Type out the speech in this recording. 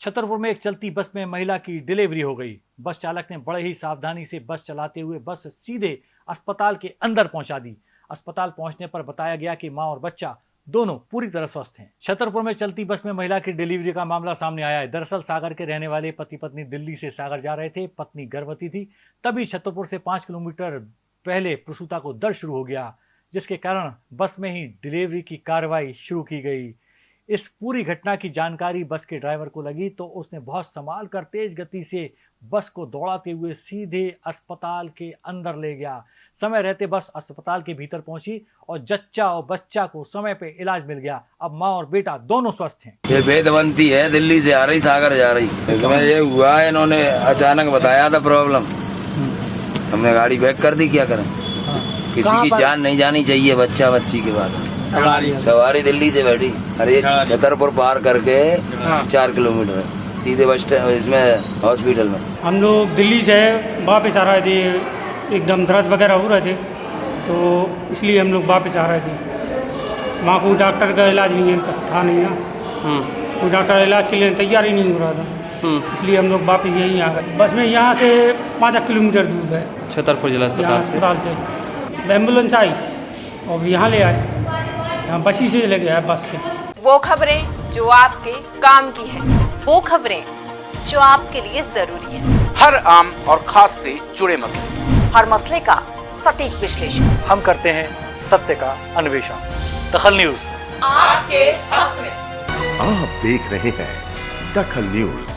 छतरपुर में एक चलती बस में महिला की डिलीवरी हो गई। बस चालक ने बड़े ही सावधानी से बस चलाते हुए बस सीधे अस्पताल के अंदर पहुँचा दी। अस्पताल पहुँचने पर बताया गया कि माँ और बच्चा दोनों पूरी तरह स्वस्थ हैं। छतरपुर में चलती बस में महिला की डिलीवरी का मामला सामने आया है। दरअसल सागर के रहने वाले पति पत्नी दिल्ली से सागर जा रहे थे। पत्नी गर्भवती थी। तभी छतरपुर से पाँच किलोमीटर पहले प्रसूता को दर्द शुरू हो गया, जिसके कारण बस में ही डिलीवरी की कार्रवाई शुरू की गई। इस पूरी घटना की जानकारी बस के ड्राइवर को लगी तो उसने बहुत संभाल कर तेज गति से बस को दौड़ाते हुए सीधे अस्पताल के अंदर ले गया। समय रहते बस अस्पताल के भीतर पहुँची और जच्चा और बच्चा को समय पे इलाज मिल गया। अब माँ और बेटा दोनों स्वस्थ हैं। ये वेदवंती है दिल्ली से आ रही सागर जा रही। इसमें ये हुआ है इन्होंने अचानक बताया था प्रॉब्लम। हमने गाड़ी बैक कर दी क्या करें? किसी की जान नहीं जानी चाहिए बच्चा बच्ची के बाद। सवारी। दिल्ली से बैठी। अरे छतरपुर पार करके चार किलोमीटर है। सीधे बस स्टैंड इसमें हॉस्पिटल में। हम लोग दिल्ली से वापस आ रहे थे एकदम दर्द वगैरह हो रहे थे तो इसलिए हम लोग वापस आ रहे थे। वहाँ कोई डॉक्टर का इलाज नहीं है था नहीं ना। कोई डॉक्टर इलाज के लिए तैयार ही नहीं हो रहा था। इसलिए हम लोग वापस यहीं आ गए। बस में यहाँ से पाँच किलोमीटर दूर है छतरपुर जिला अस्पताल से। अस्पताल से। एंबुलेंस आई और यहाँ ले आए। यहाँ बसी से ले गया बस से। वो खबरें जो आपके काम की है वो खबरें जो आपके लिए ज़रूरी है। हर आम और खास से जुड़े मसले। हर मसले का सटीक विश्लेषण। हम करते हैं सत्य का अन्वेषण। दखल न्यूज़। आपके हक में। आप देख रहे हैं दखल न्यूज़।